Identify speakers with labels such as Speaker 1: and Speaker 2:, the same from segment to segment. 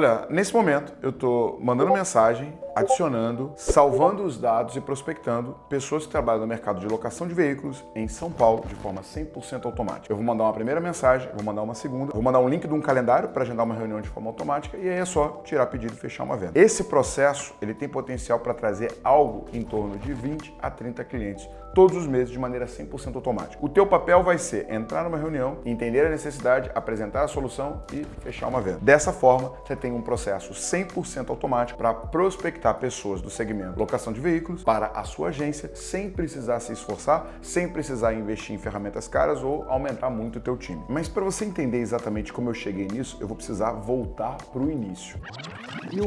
Speaker 1: Olha, nesse momento eu estou mandando mensagem, adicionando, salvando os dados e prospectando pessoas que trabalham no mercado de locação de veículos em São Paulo de forma 100% automática. Eu vou mandar uma primeira mensagem, vou mandar uma segunda, vou mandar um link de um calendário para agendar uma reunião de forma automática e aí é só tirar pedido e fechar uma venda. Esse processo ele tem potencial para trazer algo em torno de 20 a 30 clientes todos os meses de maneira 100% automática. O teu papel vai ser entrar numa reunião, entender a necessidade, apresentar a solução e fechar uma venda. Dessa forma, você tem um processo 100% automático para prospectar pessoas do segmento locação de veículos para a sua agência sem precisar se esforçar, sem precisar investir em ferramentas caras ou aumentar muito o teu time. Mas para você entender exatamente como eu cheguei nisso, eu vou precisar voltar para o início. E?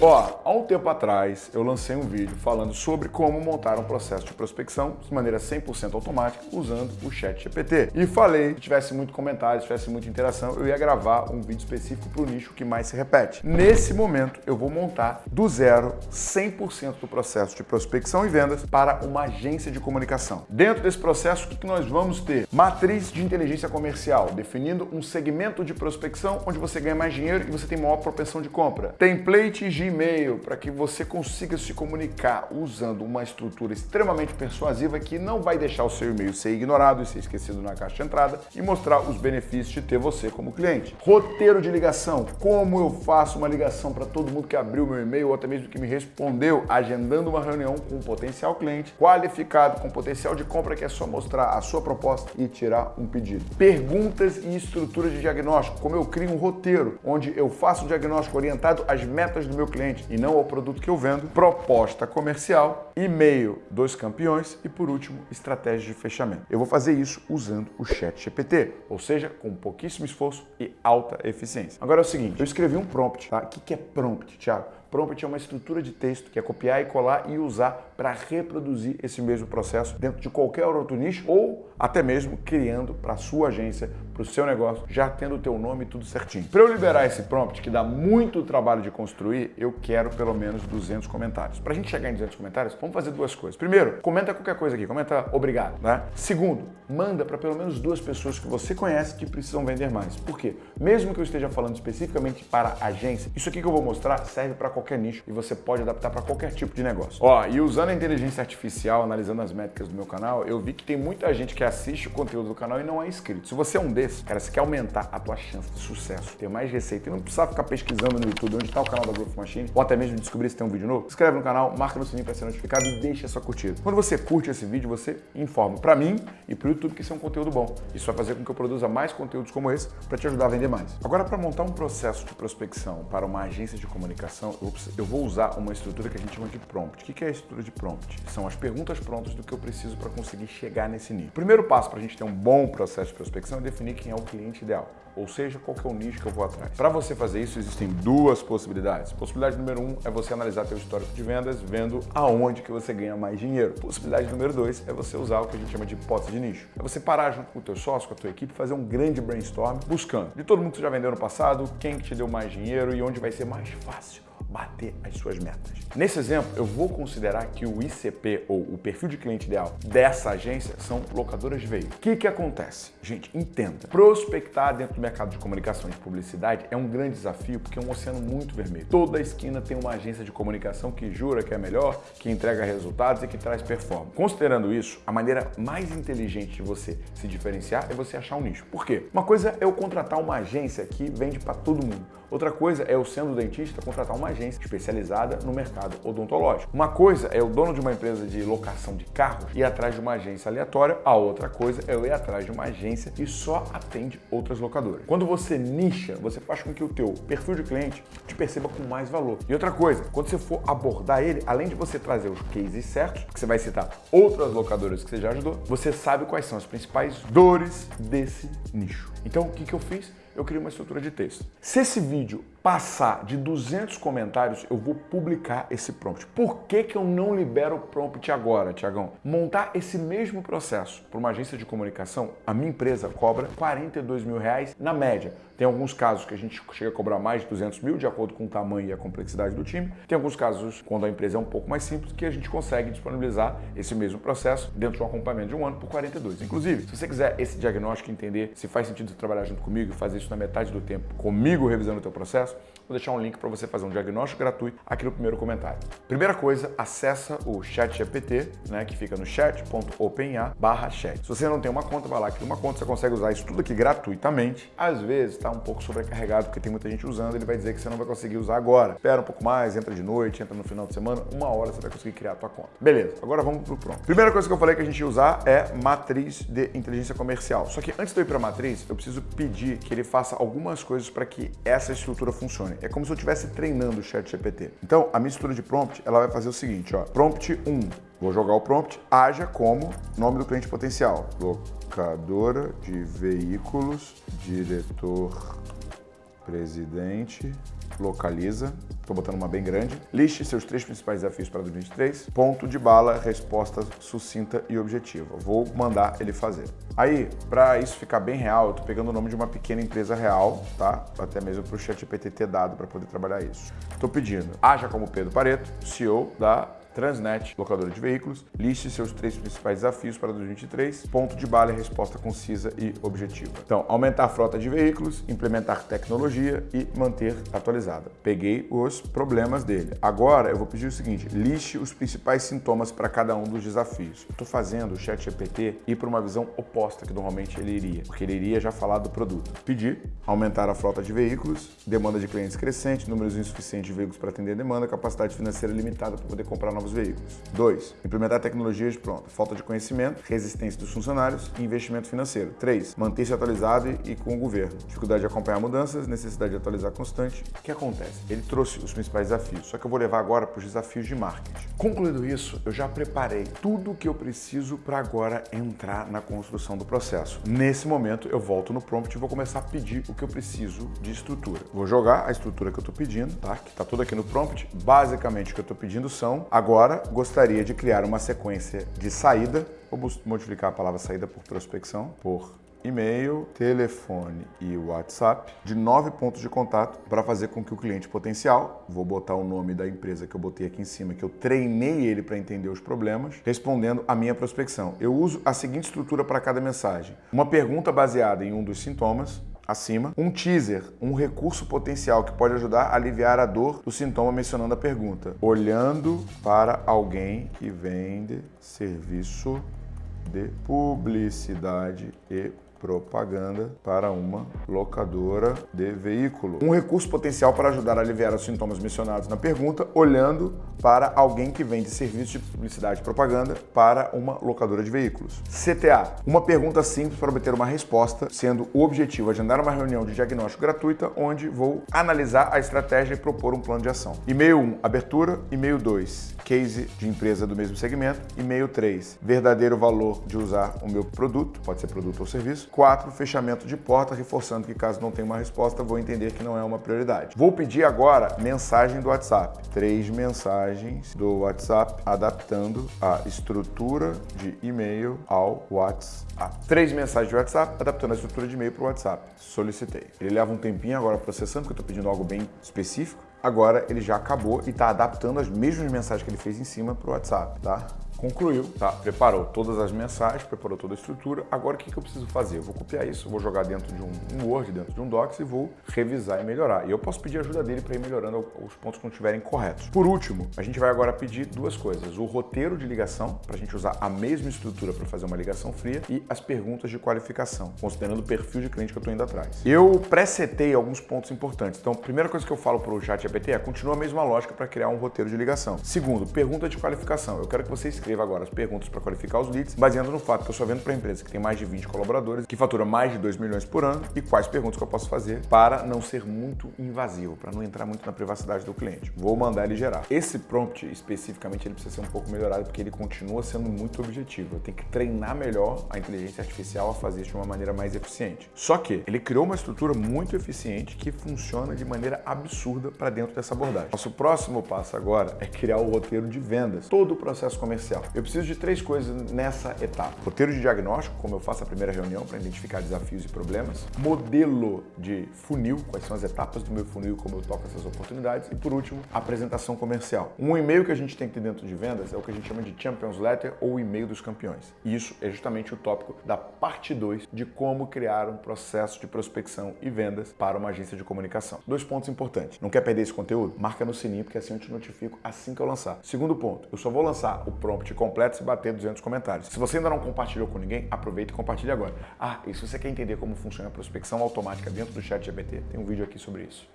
Speaker 1: Ó, há um tempo atrás eu lancei um vídeo falando sobre como montar um processo de prospecção de maneira 100% automática usando o chat GPT. E falei, se tivesse muito comentário, se tivesse muita interação, eu ia gravar um vídeo específico para o nicho que mais se repete. Nesse momento, eu vou montar do zero 100% do processo de prospecção e vendas para uma agência de comunicação. Dentro desse processo, o que nós vamos ter? Matriz de inteligência comercial, definindo um segmento de prospecção onde você ganha mais dinheiro e você tem maior propensão de compra. Template Gmail, para que você consiga se comunicar usando uma estrutura extremamente persuasiva que não vai deixar o seu e-mail ser ignorado e ser esquecido na caixa de entrada e mostrar os benefícios de ter você como cliente. Roteiro de ligação. Como eu faço uma ligação para todo mundo que abriu meu e-mail ou até mesmo que me respondeu, agendando uma reunião com um potencial cliente qualificado, com potencial de compra que é só mostrar a sua proposta e tirar um pedido. Perguntas e estrutura de diagnóstico. Como eu crio um roteiro onde eu faço o diagnóstico orientado às metas do meu cliente e não ao produto que eu vendo. Proposta comercial, e-mail dos campeões e por último, estratégia de fechamento. Eu vou fazer isso usando o Chat GPT, ou seja, com pouquíssimo esforço e alta eficiência. Agora é o seguinte, eu escrevi um prompt, tá? O que é prompt, Thiago? Prompt é uma estrutura de texto que é copiar e colar e usar para reproduzir esse mesmo processo dentro de qualquer outro nicho ou até mesmo criando para a sua agência, para o seu negócio, já tendo o teu nome tudo certinho. Para eu liberar esse prompt, que dá muito trabalho de construir, eu quero pelo menos 200 comentários. Para a gente chegar em 200 comentários, vamos fazer duas coisas. Primeiro, comenta qualquer coisa aqui, comenta obrigado, né? Segundo, manda para pelo menos duas pessoas que você conhece que precisam vender mais. Por quê? Mesmo que eu esteja falando especificamente para agência, isso aqui que eu vou mostrar serve para qualquer nicho e você pode adaptar para qualquer tipo de negócio. Ó, e usando a inteligência artificial, analisando as métricas do meu canal, eu vi que tem muita gente que assiste o conteúdo do canal e não é inscrito. Se você é um desses, cara, você quer aumentar a tua chance de sucesso, ter mais receita e não precisar ficar pesquisando no YouTube onde está o canal da Growth Machine, ou até mesmo descobrir se tem um vídeo novo, se inscreve no canal, marca no sininho para ser notificado e deixa a sua curtida. Quando você curte esse vídeo, você informa para mim e para o YouTube que isso é um conteúdo bom. Isso vai fazer com que eu produza mais conteúdos como esse para te ajudar a vender mais. Agora, para montar um processo de prospecção para uma agência de comunicação, eu vou usar uma estrutura que a gente chama de prompt. O que é a estrutura de prompt? São as perguntas prontas do que eu preciso para conseguir chegar nesse nível. O primeiro passo para a gente ter um bom processo de prospecção é definir quem é o cliente ideal ou seja, qual é o nicho que eu vou atrás. Para você fazer isso, existem duas possibilidades. Possibilidade número um é você analisar seu histórico de vendas, vendo aonde que você ganha mais dinheiro. Possibilidade número dois é você usar o que a gente chama de hipótese de nicho. É você parar junto com o teu sócio, com a tua equipe, fazer um grande brainstorm, buscando de todo mundo que já vendeu no passado, quem que te deu mais dinheiro e onde vai ser mais fácil bater as suas metas. Nesse exemplo, eu vou considerar que o ICP, ou o perfil de cliente ideal dessa agência, são locadoras de veículos. O que, que acontece? Gente, entenda. Prospectar dentro do mercado de comunicação e de publicidade é um grande desafio porque é um oceano muito vermelho. Toda esquina tem uma agência de comunicação que jura que é melhor, que entrega resultados e que traz performance. Considerando isso, a maneira mais inteligente de você se diferenciar é você achar um nicho. Por quê? Uma coisa é eu contratar uma agência que vende para todo mundo. Outra coisa é eu, sendo dentista, contratar uma agência especializada no mercado odontológico. Uma coisa é o dono de uma empresa de locação de carros ir atrás de uma agência aleatória, a outra coisa é eu ir atrás de uma agência que só atende outras locadoras. Quando você nicha, você faz com que o teu perfil de cliente te perceba com mais valor. E outra coisa, quando você for abordar ele, além de você trazer os cases certos, que você vai citar outras locadoras que você já ajudou, você sabe quais são as principais dores desse nicho. Então, o que, que eu fiz? Eu crio uma estrutura de texto. Se esse vídeo passar de 200 comentários, eu vou publicar esse prompt. Por que, que eu não libero o prompt agora, Tiagão? Montar esse mesmo processo para uma agência de comunicação, a minha empresa cobra 42 mil reais na média. Tem alguns casos que a gente chega a cobrar mais de 200 mil, de acordo com o tamanho e a complexidade do time. Tem alguns casos, quando a empresa é um pouco mais simples, que a gente consegue disponibilizar esse mesmo processo dentro de um acompanhamento de um ano por 42. Inclusive, se você quiser esse diagnóstico, entender se faz sentido trabalhar junto comigo e fazer isso na metade do tempo, comigo revisando o teu processo, Vou deixar um link para você fazer um diagnóstico gratuito aqui no primeiro comentário. Primeira coisa, acessa o ChatGPT, né, que fica no chat.openai/chat. Se você não tem uma conta, vai lá, cria uma conta, você consegue usar isso tudo aqui gratuitamente. Às vezes está um pouco sobrecarregado porque tem muita gente usando, ele vai dizer que você não vai conseguir usar agora. Espera um pouco mais, entra de noite, entra no final de semana, uma hora você vai conseguir criar a tua conta. Beleza, agora vamos pro pronto. Primeira coisa que eu falei que a gente ia usar é matriz de inteligência comercial. Só que antes de eu ir para matriz, eu preciso pedir que ele faça algumas coisas para que essa estrutura funcione. É como se eu estivesse treinando o chat GPT. Então, a mistura de prompt, ela vai fazer o seguinte, ó. Prompt 1. Vou jogar o prompt, haja como nome do cliente potencial. Locadora de veículos, diretor, presidente, localiza, estou botando uma bem grande. Liste seus três principais desafios para 2023. Ponto de bala, resposta sucinta e objetiva. Vou mandar ele fazer. Aí, para isso ficar bem real, eu pegando o nome de uma pequena empresa real, tá? Até mesmo para o ChatGPT ter dado para poder trabalhar isso. Estou pedindo, haja como Pedro Pareto, CEO da Transnet, locadora de veículos, liste seus três principais desafios para 2023, ponto de bala resposta concisa e objetiva. Então, aumentar a frota de veículos, implementar tecnologia e manter atualizada. Peguei os problemas dele. Agora eu vou pedir o seguinte, liste os principais sintomas para cada um dos desafios. Estou fazendo o chat GPT ir para uma visão oposta que normalmente ele iria, porque ele iria já falar do produto. Pedir, aumentar a frota de veículos, demanda de clientes crescente, números insuficientes de veículos para atender a demanda, capacidade financeira limitada para poder comprar novos novos veículos. 2. Implementar tecnologias pronto. Falta de conhecimento, resistência dos funcionários e investimento financeiro. 3. Manter-se atualizado e com o governo. Dificuldade de acompanhar mudanças, necessidade de atualizar constante. O que acontece? Ele trouxe os principais desafios, só que eu vou levar agora para os desafios de marketing. Concluído isso, eu já preparei tudo o que eu preciso para agora entrar na construção do processo. Nesse momento, eu volto no prompt e vou começar a pedir o que eu preciso de estrutura. Vou jogar a estrutura que eu estou pedindo, tá? Que está tudo aqui no prompt. Basicamente, o que eu estou pedindo são agora Agora, gostaria de criar uma sequência de saída, vou modificar a palavra saída por prospecção, por e-mail, telefone e WhatsApp, de nove pontos de contato para fazer com que o cliente potencial, vou botar o nome da empresa que eu botei aqui em cima, que eu treinei ele para entender os problemas, respondendo a minha prospecção. Eu uso a seguinte estrutura para cada mensagem. Uma pergunta baseada em um dos sintomas, acima, um teaser, um recurso potencial que pode ajudar a aliviar a dor do sintoma mencionando a pergunta. Olhando para alguém que vende serviço de publicidade e propaganda para uma locadora de veículo. Um recurso potencial para ajudar a aliviar os sintomas mencionados na pergunta, olhando para alguém que vende serviços de publicidade e propaganda para uma locadora de veículos. CTA, uma pergunta simples para obter uma resposta, sendo o objetivo agendar uma reunião de diagnóstico gratuita, onde vou analisar a estratégia e propor um plano de ação. E-mail 1, abertura. E-mail 2, case de empresa do mesmo segmento. E-mail 3, verdadeiro valor de usar o meu produto, pode ser produto ou serviço. 4. Fechamento de porta, reforçando que caso não tenha uma resposta, vou entender que não é uma prioridade. Vou pedir agora mensagem do WhatsApp. Três mensagens do WhatsApp adaptando a estrutura de e-mail ao WhatsApp. Três mensagens de WhatsApp adaptando a estrutura de e-mail para o WhatsApp. Solicitei. Ele leva um tempinho agora processando, porque eu estou pedindo algo bem específico. Agora ele já acabou e está adaptando as mesmas mensagens que ele fez em cima para o WhatsApp, tá? Concluiu, tá? Preparou todas as mensagens, preparou toda a estrutura. Agora o que, que eu preciso fazer? Eu vou copiar isso, vou jogar dentro de um, Word, dentro de um Docs e vou revisar e melhorar. E eu posso pedir ajuda dele para ir melhorando os pontos que não estiverem corretos. Por último, a gente vai agora pedir duas coisas. O roteiro de ligação, para a gente usar a mesma estrutura para fazer uma ligação fria e as perguntas de qualificação, considerando o perfil de cliente que eu estou indo atrás. Eu presetei alguns pontos importantes. Então, a primeira coisa que eu falo para o chat GPT é continua a mesma lógica para criar um roteiro de ligação. Segundo, pergunta de qualificação. Eu quero que você escreva agora as perguntas para qualificar os leads, baseando no fato que eu só vendo para empresas que tem mais de 20 colaboradores, que fatura mais de 2 milhões por ano e quais perguntas que eu posso fazer para não ser muito invasivo, para não entrar muito na privacidade do cliente. Vou mandar ele gerar. Esse prompt, especificamente, ele precisa ser um pouco melhorado porque ele continua sendo muito objetivo. Eu tenho que treinar melhor a inteligência artificial a fazer isso de uma maneira mais eficiente. Só que ele criou uma estrutura muito eficiente que funciona de maneira absurda para dentro dessa abordagem. Nosso próximo passo agora é criar o roteiro de vendas. Todo o processo comercial comercial. Eu preciso de três coisas nessa etapa. Roteiro de diagnóstico, como eu faço a primeira reunião para identificar desafios e problemas. Modelo de funil, quais são as etapas do meu funil, como eu toco essas oportunidades. E por último, apresentação comercial. Um e-mail que a gente tem que ter dentro de vendas é o que a gente chama de Champions Letter ou e-mail dos campeões. E isso é justamente o tópico da parte 2 de como criar um processo de prospecção e vendas para uma agência de comunicação. Dois pontos importantes. Não quer perder esse conteúdo? Marca no sininho, porque assim eu te notifico assim que eu lançar. Segundo ponto, eu só vou lançar o prompt completo se bater 200 comentários. Se você ainda não compartilhou com ninguém, aproveita e compartilhe agora. Ah, e se você quer entender como funciona a prospecção automática dentro do chat GPT, tem um vídeo aqui sobre isso.